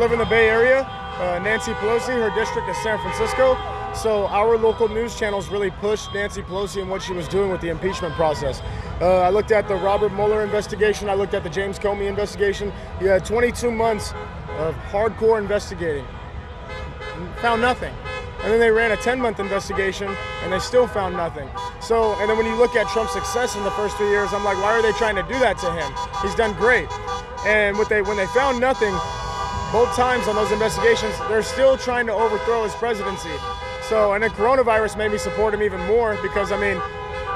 live in the Bay Area. Uh, Nancy Pelosi, her district is San Francisco. So our local news channels really pushed Nancy Pelosi and what she was doing with the impeachment process. Uh, I looked at the Robert Mueller investigation. I looked at the James Comey investigation. You had 22 months of hardcore investigating. Found nothing. And then they ran a 10-month investigation, and they still found nothing. So, and then when you look at Trump's success in the first three years, I'm like, why are they trying to do that to him? He's done great. And what they, when they found nothing, both times on those investigations, they're still trying to overthrow his presidency. So, and then coronavirus made me support him even more because, I mean,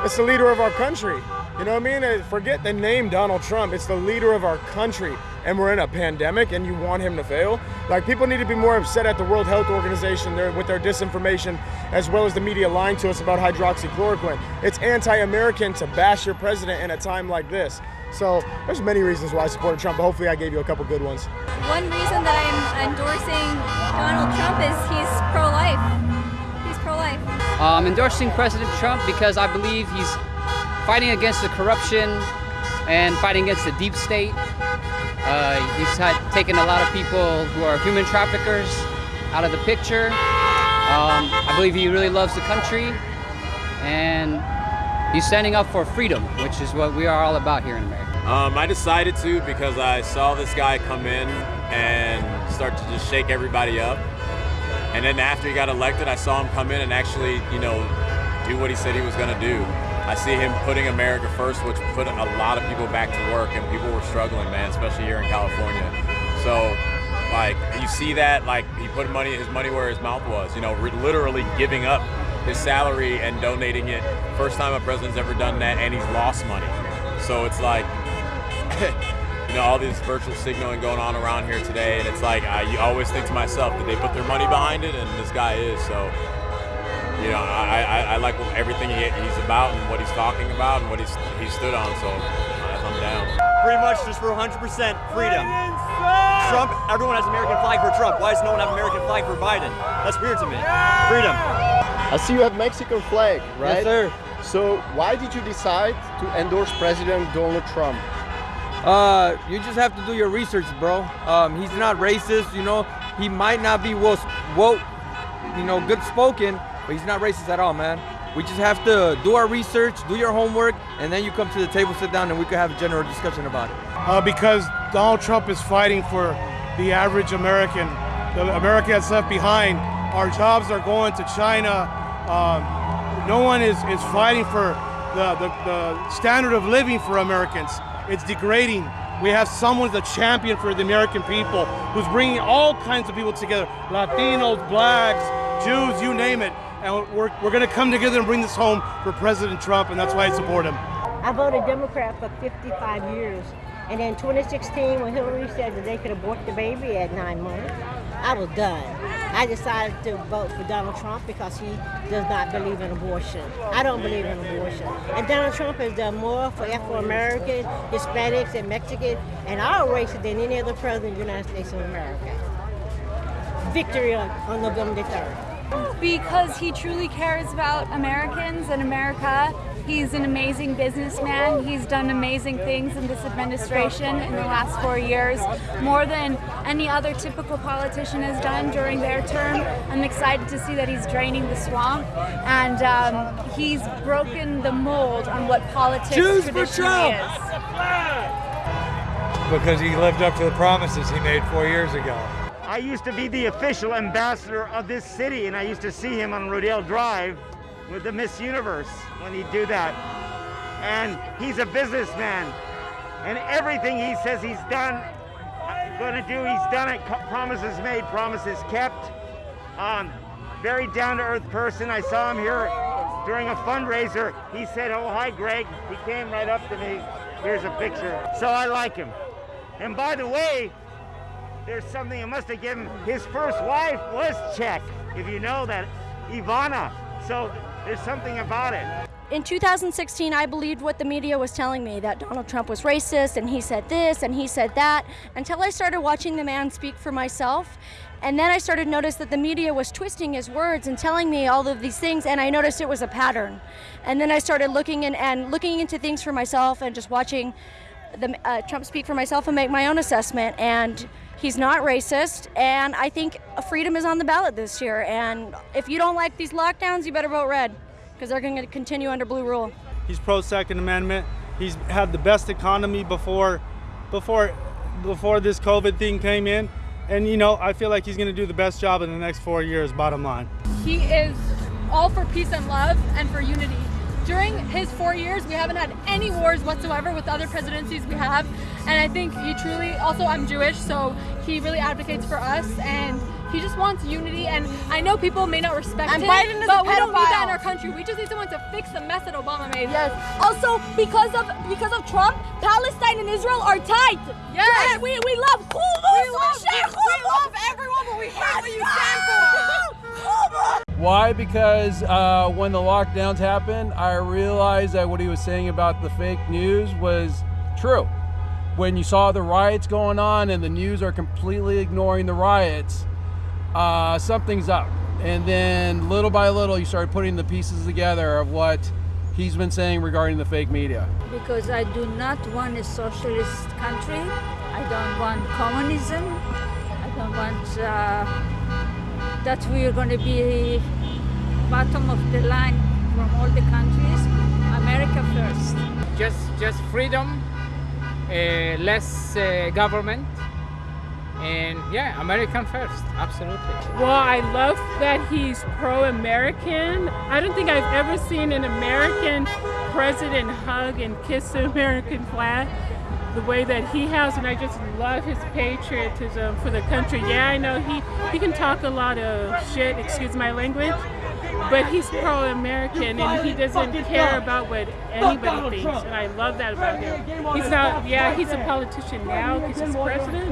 it's the leader of our country. You know what I mean? Forget the name Donald Trump. It's the leader of our country. And we're in a pandemic and you want him to fail? Like, people need to be more upset at the World Health Organization with their disinformation, as well as the media lying to us about hydroxychloroquine. It's anti-American to bash your president in a time like this. So there's many reasons why I supported Trump, but hopefully I gave you a couple good ones. One reason that I'm endorsing Donald Trump is he's pro-life. He's pro-life. I'm endorsing President Trump because I believe he's fighting against the corruption and fighting against the deep state. Uh, he's had, taken a lot of people who are human traffickers out of the picture. Um, I believe he really loves the country and he's standing up for freedom, which is what we are all about here in America. Um, I decided to because I saw this guy come in and start to just shake everybody up. And then after he got elected, I saw him come in and actually, you know, do what he said he was going to do. I see him putting America first, which put a lot of people back to work, and people were struggling, man, especially here in California. So, like, you see that, like, he put money, his money where his mouth was, you know, literally giving up his salary and donating it. First time a president's ever done that, and he's lost money. So it's like, you know, all this virtual signaling going on around here today, and it's like I always think to myself, did they put their money behind it? And this guy is. So, you know, I, I, I like everything he, he's about and what he's talking about and what he's he stood on. So I'm down. Pretty much just for 100% freedom. Trump, everyone has American flag for Trump. Why does no one have American flag for Biden? That's weird to me. Freedom. I see you have Mexican flag, right? Yes, sir. So why did you decide to endorse President Donald Trump? Uh, you just have to do your research, bro. Um, he's not racist, you know. He might not be woke, woke, you know, good spoken, but he's not racist at all, man. We just have to do our research, do your homework, and then you come to the table, sit down, and we can have a general discussion about it. Uh, because Donald Trump is fighting for the average American. The America that's left behind. Our jobs are going to China. Um, no one is, is fighting for the, the, the standard of living for Americans. It's degrading. We have someone the champion for the American people who's bringing all kinds of people together, Latinos, blacks, Jews, you name it. And we're, we're going to come together and bring this home for President Trump, and that's why I support him. I voted Democrat for 55 years. And in 2016, when Hillary said that they could abort the baby at nine months, I was done. I decided to vote for Donald Trump because he does not believe in abortion. I don't believe in abortion. And Donald Trump has done more for Afro-Americans, Hispanics, and Mexicans, and our races than any other president of the United States of America. Victory on, on November 3rd. Because he truly cares about Americans and America He's an amazing businessman. He's done amazing things in this administration in the last four years, more than any other typical politician has done during their term. I'm excited to see that he's draining the swamp, and um, he's broken the mold on what politics Choose traditionally is. Because he lived up to the promises he made four years ago. I used to be the official ambassador of this city, and I used to see him on Rodeo Drive with the Miss Universe when he'd do that. And he's a businessman. And everything he says he's done, going to do, he's done it. Promises made, promises kept. Um, very down-to-earth person. I saw him here during a fundraiser. He said, oh, hi, Greg. He came right up to me. Here's a picture. So I like him. And by the way, there's something I must have given. His first wife was Czech, if you know that, Ivana. So there's something about it. In 2016, I believed what the media was telling me, that Donald Trump was racist and he said this and he said that, until I started watching the man speak for myself. And then I started to notice that the media was twisting his words and telling me all of these things, and I noticed it was a pattern. And then I started looking in, and looking into things for myself and just watching the, uh, Trump speak for myself and make my own assessment. And He's not racist, and I think freedom is on the ballot this year. And if you don't like these lockdowns, you better vote red because they're going to continue under blue rule. He's pro Second Amendment. He's had the best economy before, before, before this COVID thing came in, and you know I feel like he's going to do the best job in the next four years. Bottom line. He is all for peace and love and for unity. During his four years, we haven't had any wars whatsoever with other presidencies we have. And I think he truly, also I'm Jewish, so he really advocates for us and he just wants unity. And I know people may not respect and him, Biden is but we don't need that in our country. We just need someone to fix the mess that Obama made. Yes. Also, because of because of Trump, Palestine and Israel are tight. Yes. And we we love Hummus. We love- we love everyone, but we hate what you stand for. Why? Because uh, when the lockdowns happened, I realized that what he was saying about the fake news was true. When you saw the riots going on and the news are completely ignoring the riots, uh, something's up. And then little by little, you start putting the pieces together of what he's been saying regarding the fake media. because I do not want a socialist country. I don't want communism. I don't want uh, that we are going to be bottom of the line from all the countries. America first. just just freedom, uh, less uh, government, and yeah, American first, absolutely. Well, I love that he's pro American. I don't think I've ever seen an American president hug and kiss the American flag the way that he has, and I just love his patriotism for the country. Yeah, I know he, he can talk a lot of shit, excuse my language, but he's pro American and he doesn't care about what anybody thinks, and I love that about him. He's not, yeah, he's a politician now because he's president,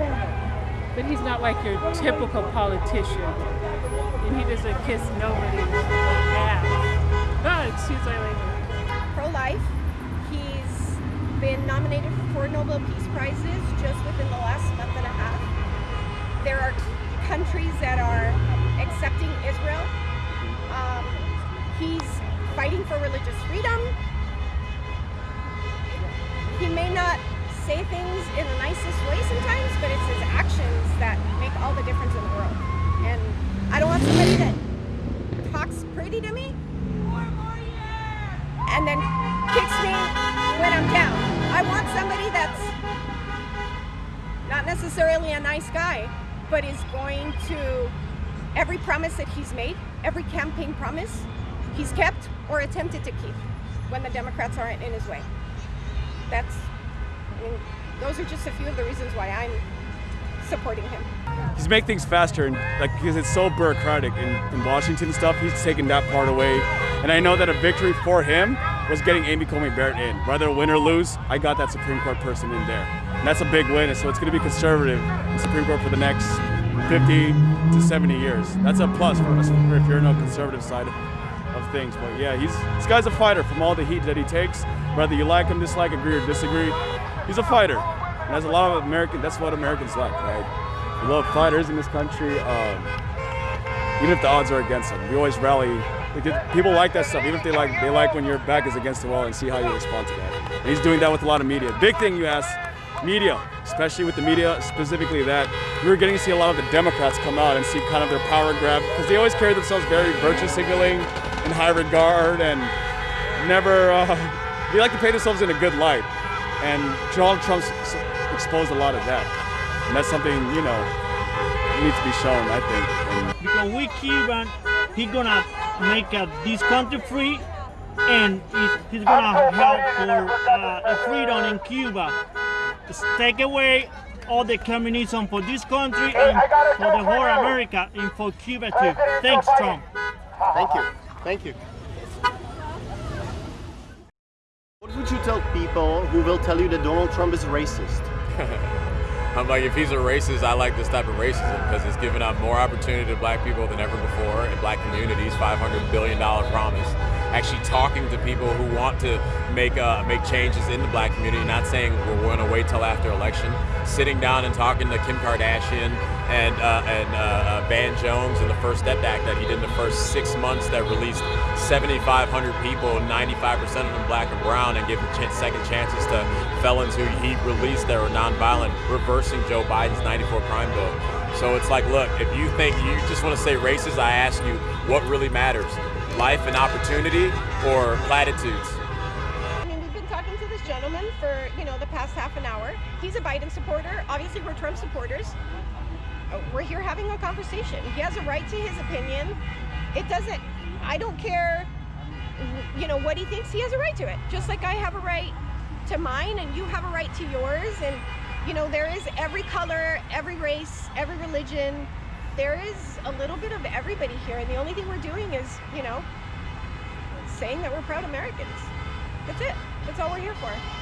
but he's not like your typical politician. And he doesn't kiss nobody's ass. Oh, excuse my language. pro-life. Been nominated for four Nobel Peace Prizes just within the last month and a half. There are countries that are accepting Israel. Um, he's fighting for religious freedom. He may not say things in the nicest way sometimes, but it's his actions that make all the difference in the world. And I don't want somebody that talks pretty to me and then kicks me when I'm down. I want somebody that's not necessarily a nice guy, but is going to every promise that he's made, every campaign promise he's kept or attempted to keep when the Democrats aren't in his way. That's, I mean, those are just a few of the reasons why I'm supporting him. he's make things faster and like because it's so bureaucratic in, in Washington and stuff. He's taken that part away, and I know that a victory for him was getting Amy Coney Barrett in. Whether win or lose, I got that Supreme Court person in there, and that's a big win. So it's going to be conservative in Supreme Court for the next 50 to 70 years. That's a plus for us if you're on the conservative side of things. But yeah, he's this guy's a fighter from all the heat that he takes. Whether you like him, dislike, agree or disagree, he's a fighter. And that's a lot of American. That's what Americans like, right? We love fighters in this country. Um, even if the odds are against them, we always rally. People like that stuff. Even if they like, they like when your back is against the wall and see how you respond to that. And he's doing that with a lot of media. Big thing you ask, media, especially with the media, specifically that we were getting to see a lot of the Democrats come out and see kind of their power grab because they always carry themselves very virtue signaling in high regard and never. Uh, they like to paint themselves in a good light, and Donald Trump's exposed a lot of that, and that's something you know needs to be shown. I think. And because we Cuban, he gonna make uh, this country free, and he- he's gonna help for uh, freedom in Cuba. Just take away all the communism for this country and for the whole America and for Cuba too. Thanks, Trump. Thank you. Thank you. What would you tell people who will tell you that Donald Trump is racist? I'm like, if he's a racist, I like this type of racism because it's giving out more opportunity to black people than ever before in black communities. $500 billion promise. Actually talking to people who want to make uh, make changes in the black community. Not saying we're going to wait till after election. Sitting down and talking to Kim Kardashian and uh, and uh, uh, Van Jones and the First Step Act that he did in the first six months that released 7,500 people, 95% of them black and brown, and giving ch- second chances to felons who he released that were nonviolent, reversing Joe Biden's 94 crime bill. So it's like, look, if you think you just want to say racist, I ask you, what really matters? Life and opportunity or platitudes? I mean, we've been talking to this gentleman for, you know, the past half an hour. He's a Biden supporter. Obviously, we're Trump supporters. Uh, We're here having a conversation. He has a right to his opinion. It doesn't, I don't care, you know, what he thinks. He has a right to it. Just like I have a right to mine and you have a right to yours. And, you know, there is every color, every race, every religion. There is a little bit of everybody here. And the only thing we're doing is, you know, saying that we're proud Americans. That's it. That's all we're here for.